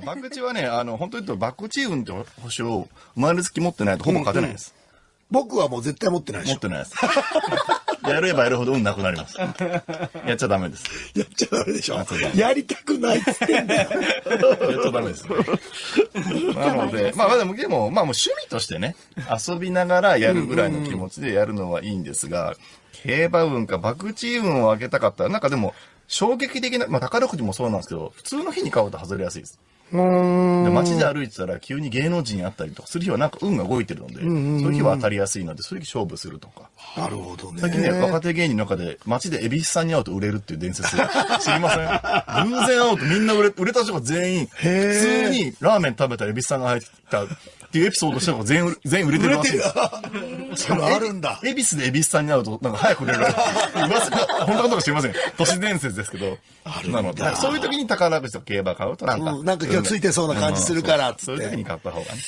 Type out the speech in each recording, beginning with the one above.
博打はね、あの、本当に言うと、博打運って星を生まれつき持ってないとほぼ勝てないです。僕はもう絶対持ってないでしょ。持ってないです。やればやるほど運なくなります。やっちゃダメです。やっちゃダメでしょ。やりたくないっつってんだよ。やっちゃダメです。なので、まあでも、でも、まあもう趣味としてね、遊びながらやるぐらいの気持ちでやるのはいいんですが、競馬運か博打運を上げたかったら、なんかでも、衝撃的な、まあ宝くじもそうなんですけど、普通の日に買うと外れやすいです。で街で歩いてたら急に芸能人に会ったりとかする日はなんか運が動いてるので、そういう日は当たりやすいので、そういう日勝負するとか。なるほどね。最近ね、若手芸人の中で街で蛭子さんに会うと売れるっていう伝説 知りません？偶然会うとみんな売れ、売れた人が全員、普通にラーメン食べたら蛭子さんが入ったっていうエピソードしたのが全員、全員売れてるらしい。それあるんだ。恵比寿で恵比寿さんに会うと、なんか早く売れる。本当かどうか知りません。都市伝説ですけど。あるなので、そういう時に宝くじと競馬買うとなんか、うん、なんか今日ついてそうな感じするからっつって。そういう時に買った方がね。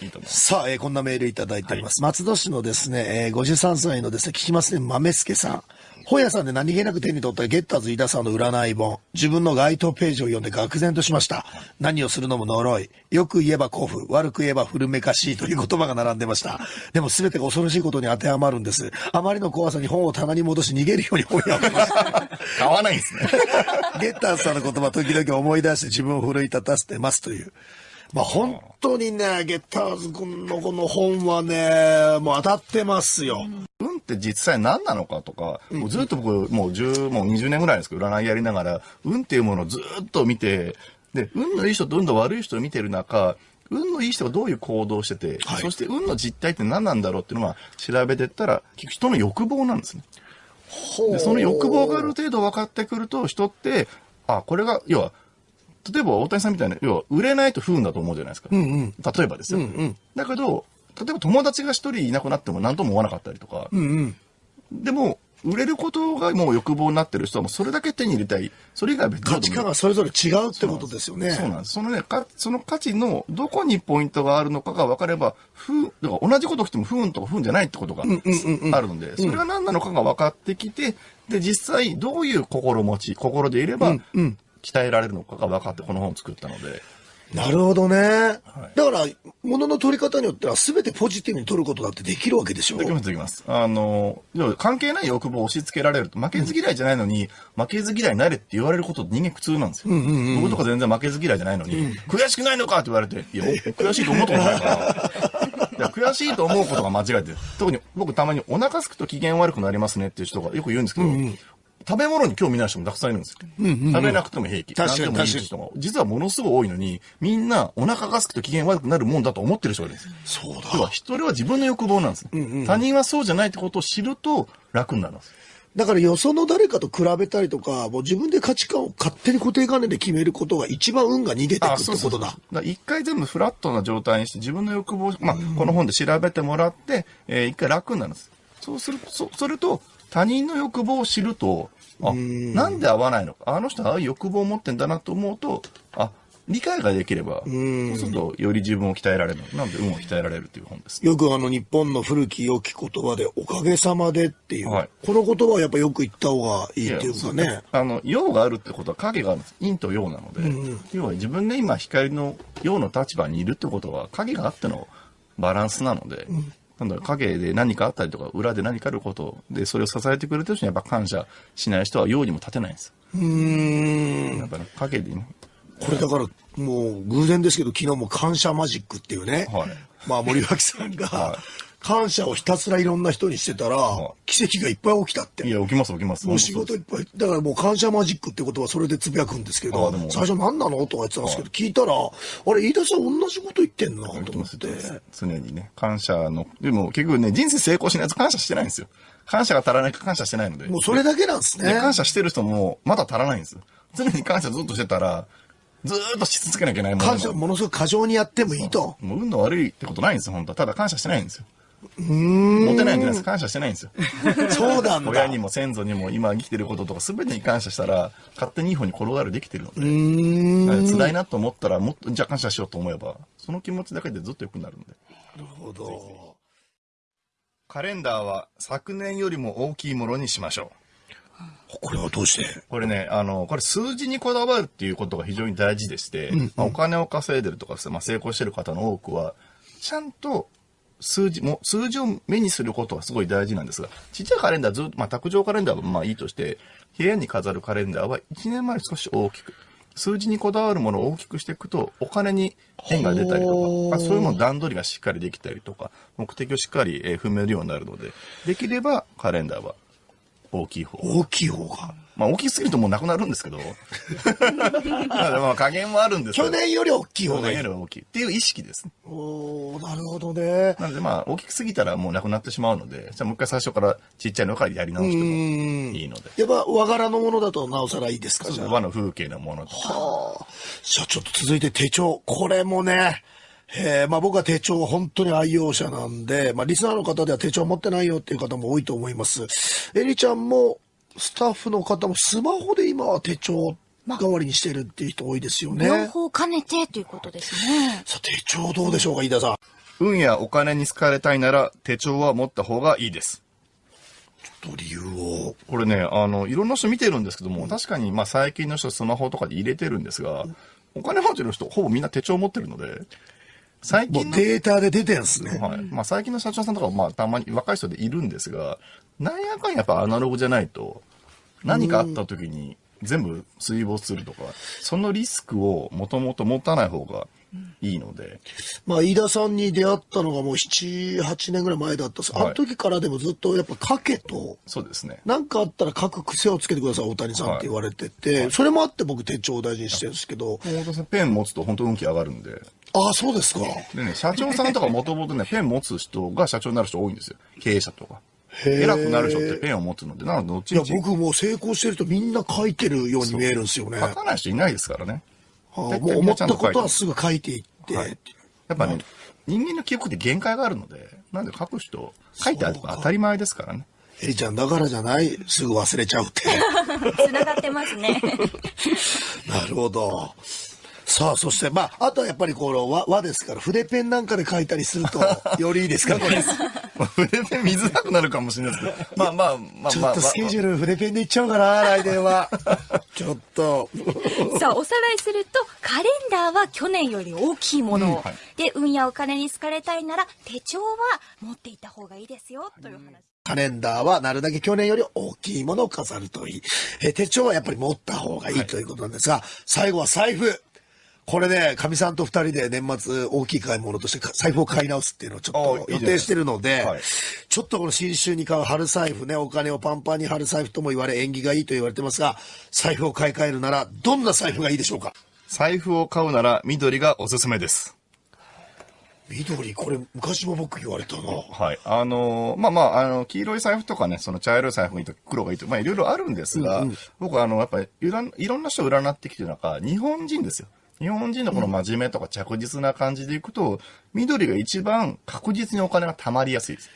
いいと思います。さあ、えー、こんなメールいただいております。はい、松戸市のですね、えー、53歳のですね、聞きますね、豆助さん。本屋さんで何気なく手に取ったゲッターズ飯田さんの占い本。自分の該当ページを読んで愕然としました。何をするのも呪い。よく言えば古布。悪く言えば古めかしいという言葉が並んでました。でも全てが恐ろしいことに当てはまるんです。あまりの怖さに本を棚に戻し逃げるように本屋を見ました。買わないんですね。ゲッターズさんの言葉時々思い出して自分を奮い立たせてますという。まあ本当にね、ゲッターズ君のこの本はね、もう当たってますよ。運って実際何なのかとか、もうずっと僕、もう10、もう20年ぐらいですけど、占いやりながら、運っていうものをずっと見て、で、運のいい人と運の悪い人を見てる中、運のいい人がどういう行動をしてて、はい、そして運の実態って何なんだろうっていうのは調べてったら、結局人の欲望なんですね。でその欲望がある程度分かってくると、人って、あ、これが、要は、例えば大谷さんみたいな、要は売れないと不運だと思うじゃないですか。うんうん、例えばですよ。うんうん、だけど、例えば友達が一人いなくなっても何とも思わなかったりとか。うんうん、でも、売れることがもう欲望になってる人はもうそれだけ手に入れたい。それ以外別に。価値観がそれぞれ違うってことですよね。そうなんです。そのね、かその価値のどこにポイントがあるのかが分かれば、不、だから同じことしても不運とか不運じゃないってことがあるので、それが何なのかが分かってきて、で、実際どういう心持ち、心でいれば、鍛えられるのかが分かってこの本を作ったので。なるほどね。はい、だから、ものの取り方によっては全てポジティブに取ることだってできるわけでしょ？できます、できます。あの、関係ない欲望を押し付けられると、負けず嫌いじゃないのに、うん、負けず嫌いになれって言われること人間苦痛なんですよ。うんうんうん、僕とか全然負けず嫌いじゃないのに、うん、悔しくないのかって言われて、いや、悔しいと思ったことないから。いや悔しいと思うことが間違えてる。特に僕たまにお腹すくと機嫌悪くなりますねっていう人がよく言うんですけど、うんうん食べ物に興味ない人もたくさんいるんですよ。うんうんうん、食べなくても平気。確かに確かに。人も実はものすごい多いのに、みんなお腹がすくと機嫌悪くなるもんだと思ってる人がいるんです。そうだ。要は、人は自分の欲望なんです、うんうん、他人はそうじゃないってことを知ると楽になるんです。だからよその誰かと比べたりとか、もう自分で価値観を勝手に固定観念で決めることが一番運が逃げていくってことだ。だ一回全部フラットな状態にして自分の欲望、まあ、この本で調べてもらって、えー、一回楽になるんです。そうする、そ、それと他人の欲望を知ると、あ、なんで合わないのか。あの人は欲望を持ってんだなと思うと、あ、理解ができれば、そうするとより自分を鍛えられる。なんで運を鍛えられるという本です、ね、よくあの日本の古き良き言葉で、おかげさまでっていう、はい、この言葉はやっぱよく言った方がいいっていうかね。あの、陽があるってことは影があるんです。陰と陽なので、うんうん、要は自分で今光の陽の立場にいるってことは影があってのバランスなので、うんなんだろう、影で何かあったりとか、裏で何かあることで、それを支えてくれてる人にやっぱ感謝しない人は用にも立てないんです。うん。やっぱね、影でね。これだから、もう偶然ですけど、昨日も感謝マジックっていうね。はい。まあ森脇さんが、はい感謝をひたすらいろんな人にしてたら、奇跡がいっぱい起きたって。いや、起きます起きます。もう仕事いっぱい。だからもう感謝マジックってことはそれでつぶやくんですけど、最初何なのとか言ってたんですけど、聞いたら、あれ、飯田さん同じこと言ってんなと思って。常にね、感謝の、でも結局ね、人生成功しないと感謝してないんですよ。感謝が足らないか感謝してないので。もうそれだけなんですね。感謝してる人もまだ足らないんですよ。常に感謝ずっとしてたら、ずっとし続けなきゃいけないもの。感謝ものすごく過剰にやってもいいと。もう運の悪いってことないんですよ、本当は。ただ感謝してないんですよ。モテないんじゃないです感謝してないんですよ。そうなんだ。親にも先祖にも今生きてることとか全てに感謝したら、勝手にいい方に転がるできてるので。辛いなと思ったら、もっと、じゃあ感謝しようと思えば、その気持ちだけでずっと良くなるんで。なるほど。カレンダーは昨年よりも大きいものにしましょう。これはどうして？これね、あの、これ数字にこだわるっていうことが非常に大事でして、まあ、お金を稼いでるとかまあ、成功してる方の多くは、ちゃんと数字も、数字を目にすることがすごい大事なんですが、ちっちゃいカレンダーずっと、まあ、卓上カレンダーはまあいいとして、部屋に飾るカレンダーは1年前少し大きく、数字にこだわるものを大きくしていくと、お金に変が出たりとか、まあ、そういうもの段取りがしっかりできたりとか、目的をしっかりえー踏めるようになるので、できればカレンダーは大きい方。大きい方が。まあ大きすぎるともうなくなるんですけど。まあまあ加減もあるんですけど去年より大きい方去がいい。年よりは大きいっていう意識ですね。おーなるほどね。なのでまあ大きくすぎたらもうなくなってしまうので、じゃあもう一回最初からちっちゃいのからやり直してもいいので。やっぱ和柄のものだとなおさらいいですかじゃあ。和の風景のものとか。はあ。じゃあちょっと続いて手帳。これもね、えーまあ僕は手帳本当に愛用者なんで、まあリスナーの方では手帳持ってないよっていう方も多いと思います。エリちゃんもスタッフの方もスマホで今は手帳代わりにしてるっていう人多いですよね。両方兼ねてということですね。さあ手帳どうでしょうか、飯田さん。運やお金に好かれたいなら手帳は持った方がいいです。と理由を。これね、あの、いろんな人見てるんですけども、確かにまあ最近の人スマホとかで入れてるんですが、お金持ちの人ほぼみんな手帳持ってるので、最近のデータで出てんすね。はい。まあ最近の社長さんとかまあたまに若い人でいるんですが、なんやかんやっぱアナログじゃないと、何かあった時に全部水没するとか、そのリスクをもともと持たない方がいいので、まあ、飯田さんに出会ったのがもう7、8年ぐらい前だったあの時からでもずっとやっぱ書けと、そうですね。なんかあったら書く癖をつけてください、大谷さんって言われてて、それもあって僕手帳を大事にしてるんですけど、もう本当にペン持つと本当運気上がるんで、ああ、そうですか。でね、社長さんとかもともとね、ペン持つ人が社長になる人多いんですよ。経営者とか。偉くなる人ってペンを持つので、なので、どっちいや僕もう成功してるとみんな書いてるように見えるんですよね。書かない人いないですからね。ああもう思ったことはすぐ書いていって、はいやっぱね、人間の記憶って限界があるので、なんで書く人、書いてあれば当たり前ですからね。エリちゃんだからじゃない、すぐ忘れちゃうって。繋がってますね。なるほど。さあ、そして、まあ、あとはやっぱりこの和和ですから、筆ペンなんかで書いたりすると、よりいいですか、これ。まあ筆ペン見づらくなるかもしれないですけど、まあまあまあまあ、ちょっとスケジュール筆ペンでいっちゃおうかな、来年は。ちょっと。さあ、おさらいすると、カレンダーは去年より大きいものを、うんはいで、運やお金に好かれたいなら、手帳は持っていた方がいいですよ、という話。カレンダーはなるだけ去年より大きいものを飾るといい。え手帳はやっぱり持った方がいいということなんですが、最後は財布。これね、かみさんと二人で年末大きい買い物としてか財布を買い直すっていうのをちょっと予定してるので、はいちょっとこの新春に買う春財布ね、お金をパンパンに貼る財布とも言われ縁起がいいと言われてますが、財布を買い替えるならどんな財布がいいでしょうか？財布を買うなら緑がおすすめです。緑、これ昔も僕言われたな。はい。あのーまあまあ、あの、黄色い財布とかね、その茶色い財布がいいと黒がいいと、まあいろいろあるんですが、僕はあの、やっぱりいろんいろんな人を占ってきてる中、日本人ですよ。日本人のこの真面目とか着実な感じでいくと、緑が一番確実にお金が貯まりやすいです。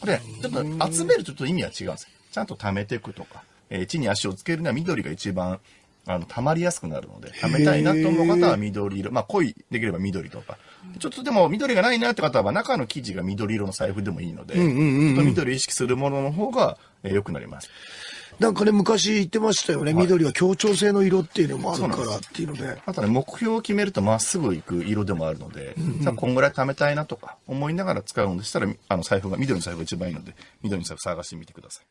これ、ちょっと集めるとちょっと意味は違うんですよ。ちゃんと貯めていくとか、えー地に足をつけるには緑が一番、あの、貯まりやすくなるので、貯めたいなと思う方は緑色、まあ濃い、できれば緑とか。ちょっとでも緑がないなって方は、中の生地が緑色の財布でもいいので、ちょっと緑を意識するものの方が、えー良くなります。なんかね、昔言ってましたよね。緑は協調性の色っていうのもあるからっていうので。あとね、目標を決めるとまっすぐ行く色でもあるので、さあこんぐらい貯めたいなとか思いながら使うのでしたら、あの財布が、緑の財布が一番いいので、緑の財布探してみてください。